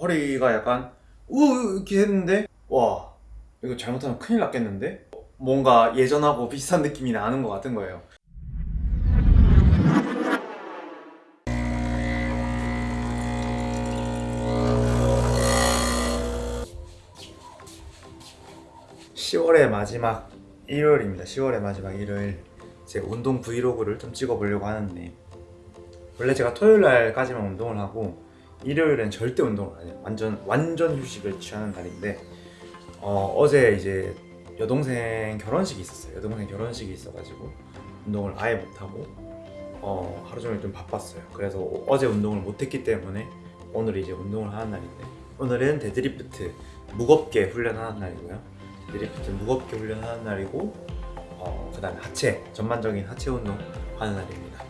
허리가 약간 우 이렇게 했는데 와 이거 잘못하면 큰일 났겠는데? 뭔가 예전하고 비슷한 느낌이 나는 것 같은 거예요. (10월의) 마지막 일요일입니다. (10월의) 마지막 일요일. 제 운동 브이로그를 좀 찍어 보려고 하는데 원래 제가 토요일 날까지만 운동을 하고 일요일엔 절대 운동을 안 해요. 완전 완전 휴식을 취하는 날인데 어, 어제 이제 여동생 결혼식이 있었어요. 여동생 결혼식이 있어가지고 운동을 아예 못하고 어, 하루 종일 좀 바빴어요. 그래서 어제 운동을 못했기 때문에 오늘 이제 운동을 하는 날인데 오늘은 데드리프트 무겁게 훈련하는 날이고요. 데드리프트 무겁게 훈련하는 날이고 어, 그 다음에 하체 전반적인 하체 운동 하는 날입니다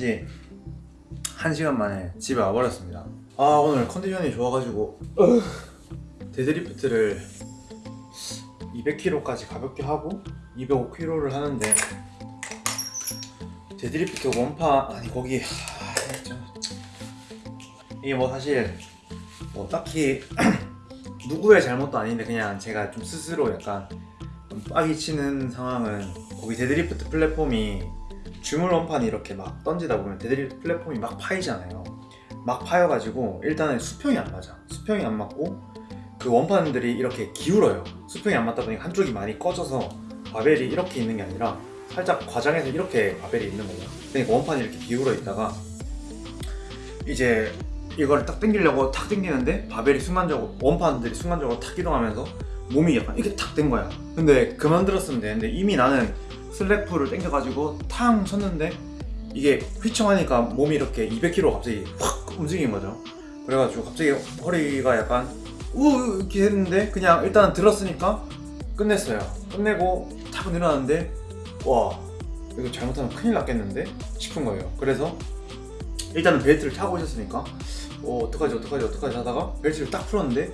지 1시간 만에 집에 와버렸습니다. 아 오늘 컨디션이 좋아가지고 데드리프트를 200kg까지 가볍게 하고 205kg를 하는데 데드리프트 원판 아니 거기 하, 좀- 이게 뭐 사실 뭐 딱히 누구의 잘못도 아닌데 그냥 제가 좀 스스로 약간 좀 빡이 치는 상황은 거기 데드리프트 플랫폼이 주물 원판이 이렇게 막 던지다 보면 데드리프트 플랫폼이 막 파이잖아요. 막 파여가지고 일단은 수평이 안 맞아. 수평이 안 맞고 그 원판들이 이렇게 기울어요. 수평이 안 맞다 보니까 한쪽이 많이 꺼져서 바벨이 이렇게 있는 게 아니라 살짝 과장해서 이렇게 바벨이 있는 거예요. 그러니까 원판이 이렇게 기울어 있다가 이제 이걸 딱 당기려고 탁 당기는데 바벨이 순간적으로 원판들이 순간적으로 탁 이동하면서 몸이 약간 이렇게 탁 된 거야. 근데 그만 들었으면 되는데 이미 나는 슬랙풀을 당겨가지고 탕 쳤는데 이게 휘청하니까 몸이 이렇게 200kg 갑자기 확 움직인 거죠. 그래가지고 갑자기 허리가 약간 우 이렇게 했는데 그냥 일단 들었으니까 끝냈어요. 끝내고 탁 일어났는데 와 이거 잘못하면 큰일 났겠는데 싶은 거예요. 그래서 일단은 벨트를 차고 있었으니까 어, 어떡하지 어떡하지 어떡하지 하다가 벨트를 딱 풀었는데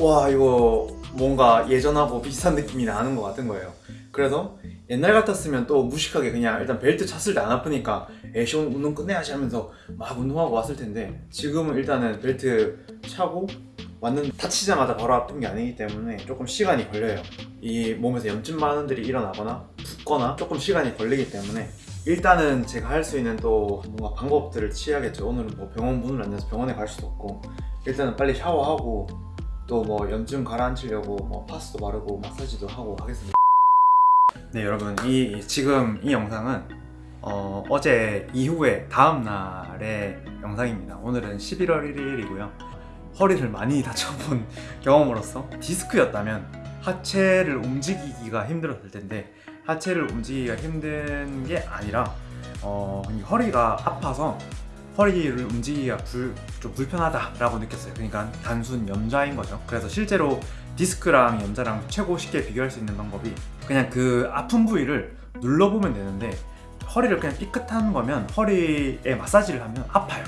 와 이거 뭔가 예전하고 비슷한 느낌이 나는 것 같은 거예요 그래서 옛날 같았으면 또 무식하게 그냥 일단 벨트 찼을 때 안 아프니까 에이씨 오늘 운동 끝내야지 하면서 막 운동하고 왔을 텐데 지금은 일단은 벨트 차고 왔는 다치자마자 바로 아픈 게 아니기 때문에 조금 시간이 걸려요. 이 몸에서 염증 반응들이 일어나거나 붓거나 조금 시간이 걸리기 때문에 일단은 제가 할 수 있는 또 뭔가 방법들을 취해야겠죠. 오늘은 뭐 병원 문을 안 열어서 병원에 갈 수도 없고 일단은 빨리 샤워하고 또 뭐 염증 가라앉히려고 뭐 파스도 바르고 마사지도 하고 하겠습니다 네 여러분 이 지금 이 영상은 어, 어제 이후에 다음 날의 영상입니다. 오늘은 11월 1일이고요. 허리를 많이 다쳐본 경험으로서 디스크였다면 하체를 움직이기가 힘들었을 텐데 하체를 움직이기가 힘든 게 아니라 어, 허리가 아파서 허리를 움직이기가 불, 좀 불편하다라고 느꼈어요. 그러니까 단순 염좌인 거죠. 그래서 실제로 디스크랑 염좌랑 최고 쉽게 비교할 수 있는 방법이 그냥 그 아픈 부위를 눌러보면 되는데 허리를 그냥 삐끗한 거면 허리에 마사지를 하면 아파요.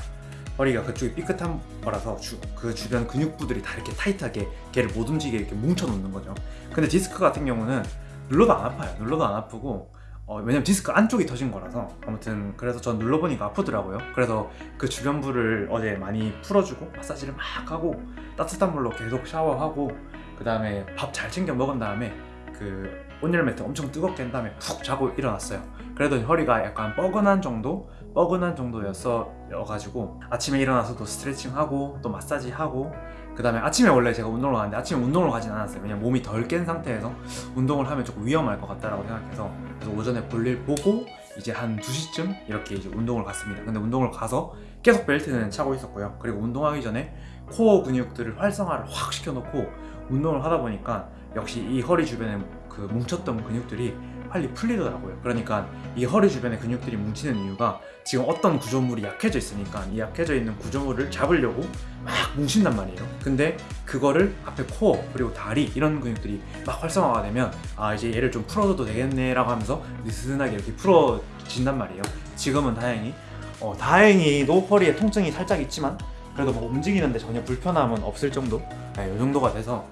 허리가 그쪽이 삐끗한 거라서 주, 그 주변 근육부들이 다 이렇게 타이트하게 걔를 못 움직이게 이렇게 뭉쳐 놓는 거죠. 근데 디스크 같은 경우는 눌러도 안 아파요. 눌러도 안 아프고 어, 왜냐면 디스크 안쪽이 터진 거라서. 아무튼 그래서 전 눌러보니까 아프더라고요. 그래서 그 주변부를 어제 많이 풀어주고 마사지를 막 하고 따뜻한 물로 계속 샤워하고 그 다음에 밥 잘 챙겨 먹은 다음에 그 온열 매트 엄청 뜨겁게 한 다음에 푹 자고 일어났어요. 그래도 허리가 약간 뻐근한 정도? 뻐근한 정도였어가지고 아침에 일어나서도 스트레칭하고 또 마사지하고 그 다음에 아침에 원래 제가 운동을 가는데 아침에 운동을 가진 않았어요. 왜냐면 몸이 덜 깬 상태에서 운동을 하면 조금 위험할 것 같다라고 생각해서 그래서 오전에 볼일 보고 이제 한 2시쯤 이렇게 이제 운동을 갔습니다. 근데 운동을 가서 계속 벨트는 차고 있었고요. 그리고 운동하기 전에 코어 근육들을 활성화를 확 시켜놓고 운동을 하다 보니까 역시 이 허리 주변에 그 뭉쳤던 근육들이 빨리 풀리더라고요. 그러니까 이 허리 주변에 근육들이 뭉치는 이유가 지금 어떤 구조물이 약해져 있으니까 이 약해져 있는 구조물을 잡으려고 막 뭉친단 말이에요. 근데 그거를 앞에 코어 그리고 다리 이런 근육들이 막 활성화가 되면 아 이제 얘를 좀 풀어줘도 되겠네 라고 하면서 느슨하게 이렇게 풀어진단 말이에요. 지금은 다행히 어, 다행히도 허리에 통증이 살짝 있지만 그래도 뭐 움직이는데 전혀 불편함은 없을 정도 네, 이 정도가 돼서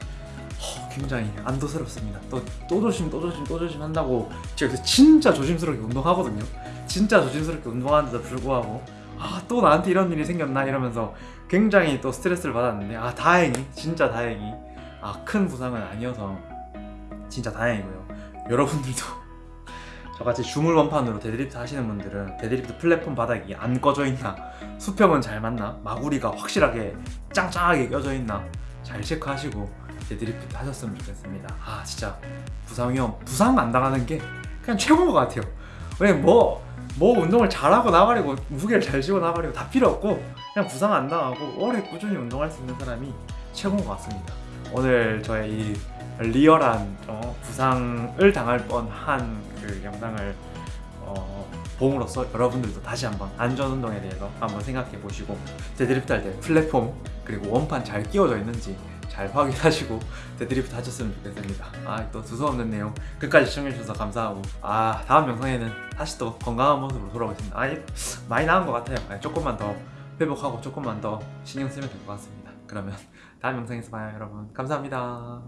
허, 굉장히 안도스럽습니다. 또, 또 조심, 또 조심, 또 조심 한다고 제가 진짜 조심스럽게 운동하거든요. 진짜 조심스럽게 운동하는데도 불구하고 아, 또 나한테 이런 일이 생겼나? 이러면서 굉장히 또 스트레스를 받았는데 아, 다행히, 진짜 다행히. 아, 큰 부상은 아니어서 진짜 다행이고요. 여러분들도 저같이 주물 원판으로 데드리프트 하시는 분들은 데드리프트 플랫폼 바닥이 안 꺼져 있나? 수평은 잘 맞나? 마구리가 확실하게 짱짱하게 껴져 있나? 잘 체크하시고 데드리프트 하셨으면 좋겠습니다. 아 진짜 부상 위험 부상 안 당하는 게 그냥 최고인 것 같아요. 왜냐면 뭐, 뭐 운동을 잘하고 나발이고 무게를 잘 쥐고 나발이고 다 필요 없고 그냥 부상 안 당하고 오래 꾸준히 운동할 수 있는 사람이 최고인 것 같습니다. 오늘 저의 이 리얼한 어, 부상을 당할 뻔한 그 영상을 어, 봄으로써 여러분들도 다시 한번 안전 운동에 대해서 한번 생각해 보시고 데드리프트 할 때 플랫폼 그리고 원판 잘 끼워져 있는지 잘 확인하시고 데드리프트 하셨으면 좋겠습니다. 아 또 두서없는 내용 끝까지 시청해 주셔서 감사하고 아 다음 영상에는 다시 또 건강한 모습으로 돌아오겠습니다. 아 많이 나은 것 같아요. 아, 조금만 더 회복하고 조금만 더 신경 쓰면 될 것 같습니다. 그러면 다음 영상에서 봐요 여러분. 감사합니다.